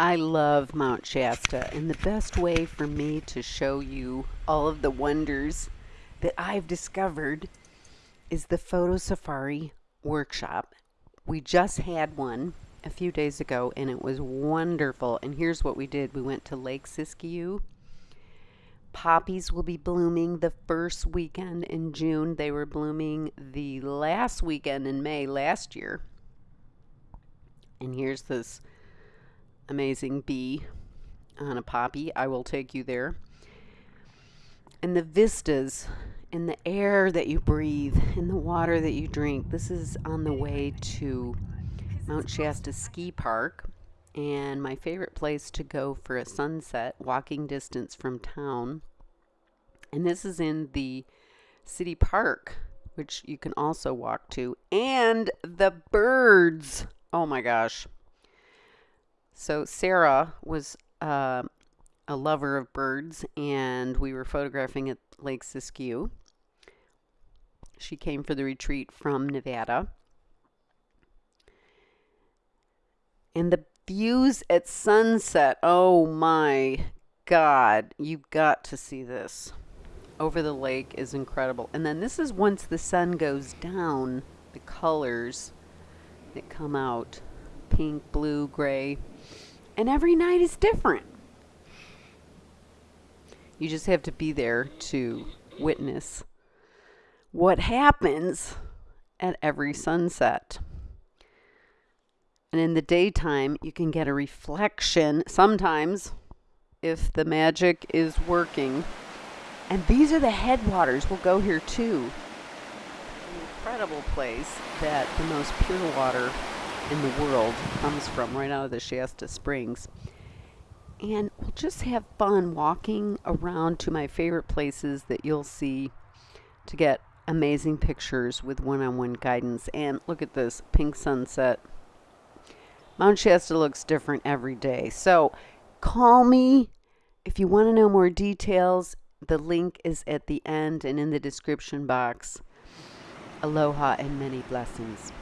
I love Mount Shasta, and the best way for me to show you all of the wonders that I've discovered is the Photo Safari workshop. We just had one a few days ago, and it was wonderful. And here's what we did we went to Lake Siskiyou. Poppies will be blooming the first weekend in June. They were blooming the last weekend in May last year. And here's this amazing bee on a poppy. I will take you there. And the vistas in the air that you breathe, in the water that you drink. This is on the way to Mount Shasta Ski Park. And my favorite place to go for a sunset, walking distance from town. And this is in the city park, which you can also walk to. And the birds. Oh my gosh. So Sarah was uh, a lover of birds, and we were photographing at Lake Siskiyou. She came for the retreat from Nevada. And the views at sunset, oh my God, you've got to see this. Over the lake is incredible. And then this is once the sun goes down, the colors that come out pink, blue, gray. And every night is different. You just have to be there to witness what happens at every sunset. And in the daytime, you can get a reflection sometimes if the magic is working. And these are the headwaters. We'll go here too. An incredible place that the most pure water in the world comes from, right out of the Shasta Springs. And we'll just have fun walking around to my favorite places that you'll see to get amazing pictures with one on one guidance. And look at this pink sunset. Mount Shasta looks different every day. So call me if you want to know more details. The link is at the end and in the description box. Aloha and many blessings.